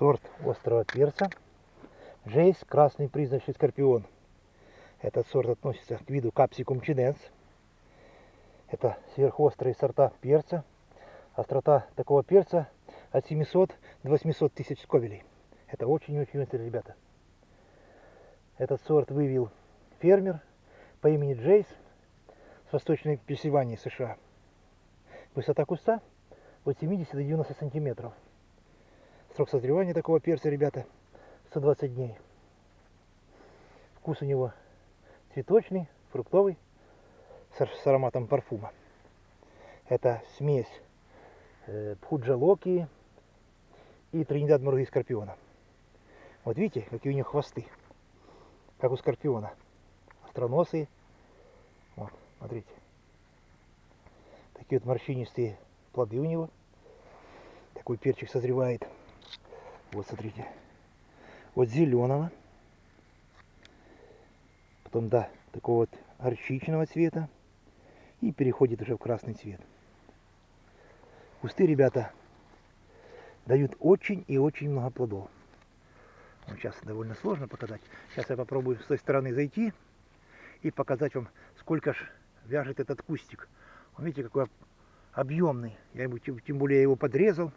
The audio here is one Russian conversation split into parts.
сорт острого перца. Жейс красный призрачный скорпион. Этот сорт относится к виду капсикум чиненс. Это сверхострые сорта перца. Острота такого перца от 700 до 800 тысяч сковелей. Это очень-очень острые ребята. Этот сорт вывел фермер по имени Джейс с восточной Пенсильвании, США. Высота куста от 70 до 90 сантиметров. Срок созревания такого перца, ребята, 120 дней. Вкус у него цветочный, фруктовый, с ароматом парфума. Это смесь э, пхуджалоки и тринидад муруги скорпиона. Вот видите, какие у них хвосты, как у скорпиона. Остроносые. Вот, смотрите. Такие вот морщинистые плоды у него. Такой перчик созревает. Вот смотрите. Вот зеленого. Потом, да, такого вот горчичного цвета. И переходит уже в красный цвет. Кусты, ребята, дают очень и очень много плодов. Вот сейчас довольно сложно показать. Сейчас я попробую с той стороны зайти и показать вам, сколько ж вяжет этот кустик. Он, видите, какой объемный. Я ему, тем более я его подрезал.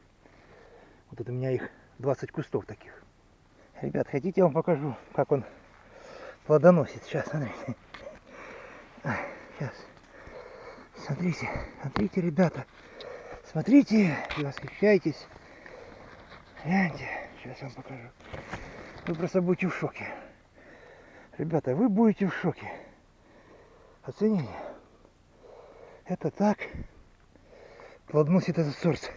Вот это у меня их 20 кустов таких. Ребят, хотите, я вам покажу, как он плодоносит. Сейчас, смотрите. Сейчас. Смотрите, смотрите, ребята. Смотрите и восхищайтесь. Гляньте, сейчас я вам покажу. Вы просто будете в шоке. Ребята, вы будете в шоке. Оцените. Это так плодоносит этот сорт.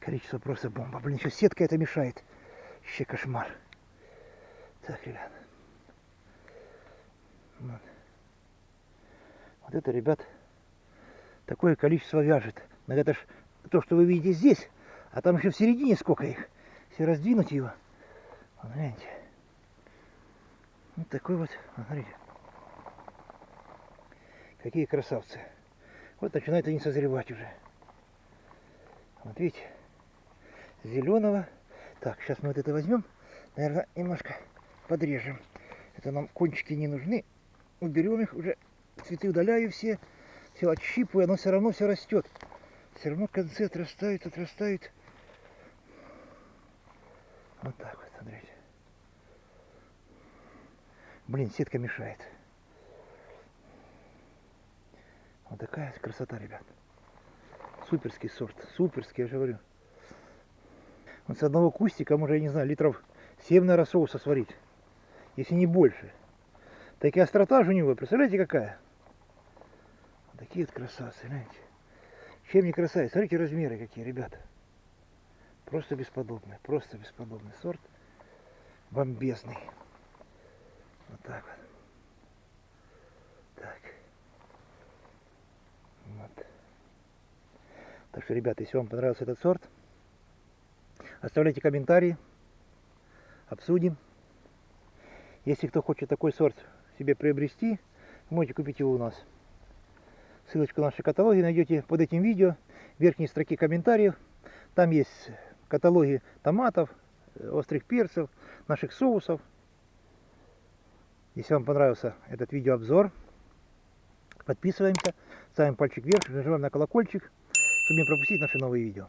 Количество просто бомба. Блин, еще сетка это мешает. Еще кошмар. Так, ребят. Вот. вот это, ребят, такое количество вяжет. Но это ж то, что вы видите здесь, а там еще в середине сколько их. Если раздвинуть его, вот, гляньте. Вот такой вот, смотрите. Какие красавцы. Вот начинают они созревать уже. Вот видите зеленого. Так, сейчас мы вот это возьмем, наверное, немножко подрежем. Это нам кончики не нужны. Уберем их, уже цветы удаляю все, все отщипываю, оно все равно все растет. Все равно концы отрастают, отрастают. Вот так вот, смотрите. Блин, сетка мешает. Вот такая красота, ребят. Суперский сорт, суперский, я же говорю. С одного кустика можно, я не знаю, литров 7, наверное, соуса сварить. Если не больше. Такая острота же у него, представляете, какая? Такие вот красавцы, знаете. Чем не красавец? Смотрите размеры какие, ребята. Просто бесподобный, просто бесподобный сорт. Бомбезный. Вот так вот. Так. Вот. Так что, ребята, если вам понравился этот сорт, Оставляйте комментарии, обсудим. Если кто хочет такой сорт себе приобрести, можете купить его у нас. Ссылочку на наши каталоги найдете под этим видео, в верхней строке комментариев. Там есть каталоги томатов, острых перцев, наших соусов. Если вам понравился этот видеообзор, подписываемся, ставим пальчик вверх, нажимаем на колокольчик, чтобы не пропустить наши новые видео.